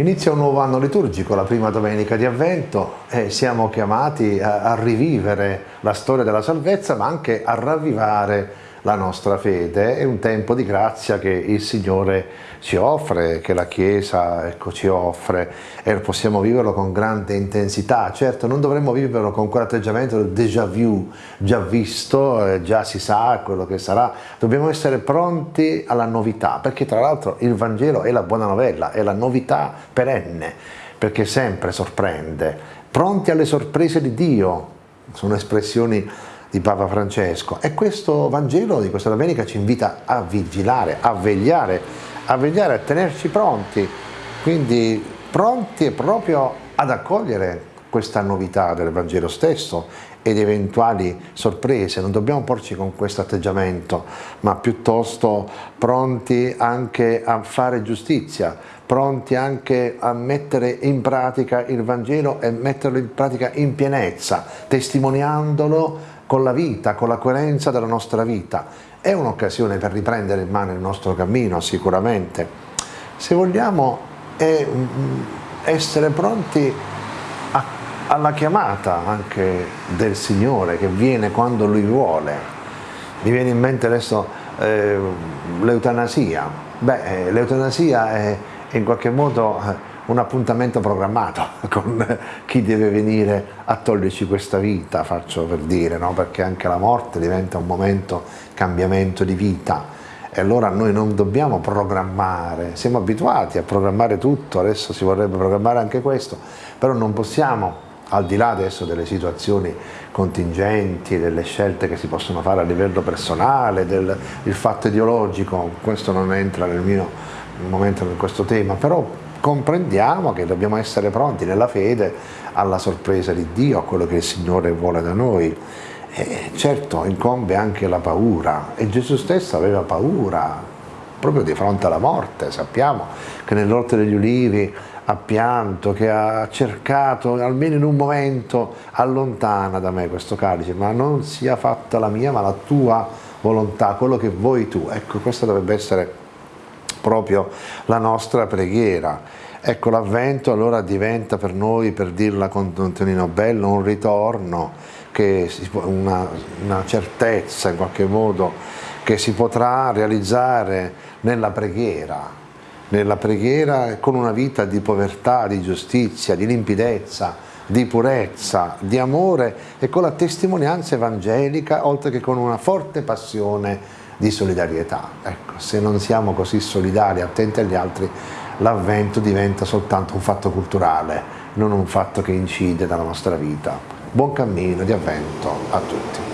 Inizia un nuovo anno liturgico, la prima domenica di Avvento e siamo chiamati a, a rivivere la storia della salvezza ma anche a ravvivare la nostra fede, è un tempo di grazia che il Signore ci offre, che la Chiesa ecco, ci offre e possiamo viverlo con grande intensità. Certo non dovremmo viverlo con quell'atteggiamento del déjà vu, già visto, eh, già si sa quello che sarà, dobbiamo essere pronti alla novità, perché tra l'altro il Vangelo è la buona novella, è la novità perenne, perché sempre sorprende, pronti alle sorprese di Dio, sono espressioni di Papa Francesco. E questo Vangelo di questa domenica ci invita a vigilare, a vegliare, a vegliare, a tenerci pronti, quindi pronti proprio ad accogliere questa novità del Vangelo stesso ed eventuali sorprese, non dobbiamo porci con questo atteggiamento, ma piuttosto pronti anche a fare giustizia, pronti anche a mettere in pratica il Vangelo e metterlo in pratica in pienezza, testimoniandolo con la vita, con la coerenza della nostra vita. È un'occasione per riprendere in mano il nostro cammino sicuramente. Se vogliamo è mm, essere pronti a, alla chiamata anche del Signore che viene quando Lui vuole. Mi viene in mente adesso eh, l'eutanasia. Beh, eh, l'eutanasia è in qualche modo eh, un appuntamento programmato con chi deve venire a toglierci questa vita, faccio per dire, no? perché anche la morte diventa un momento cambiamento di vita e allora noi non dobbiamo programmare, siamo abituati a programmare tutto, adesso si vorrebbe programmare anche questo, però non possiamo al di là adesso delle situazioni contingenti, delle scelte che si possono fare a livello personale, del fatto ideologico, questo non entra nel mio momento in questo tema, però comprendiamo che dobbiamo essere pronti nella fede alla sorpresa di Dio, a quello che il Signore vuole da noi. E certo incombe anche la paura e Gesù stesso aveva paura proprio di fronte alla morte, sappiamo che nell'orto degli ulivi ha pianto, che ha cercato almeno in un momento allontana da me questo calice, ma non sia fatta la mia ma la tua volontà, quello che vuoi tu. Ecco, questa dovrebbe essere proprio la nostra preghiera. Ecco, l'avvento allora diventa per noi, per dirla con Antonino Bello, un ritorno, una, una certezza in qualche modo che si potrà realizzare nella preghiera, nella preghiera con una vita di povertà, di giustizia, di limpidezza, di purezza, di amore e con la testimonianza evangelica, oltre che con una forte passione di solidarietà. Ecco, se non siamo così solidari, attenti agli altri, l'avvento diventa soltanto un fatto culturale, non un fatto che incide nella nostra vita. Buon cammino di avvento a tutti.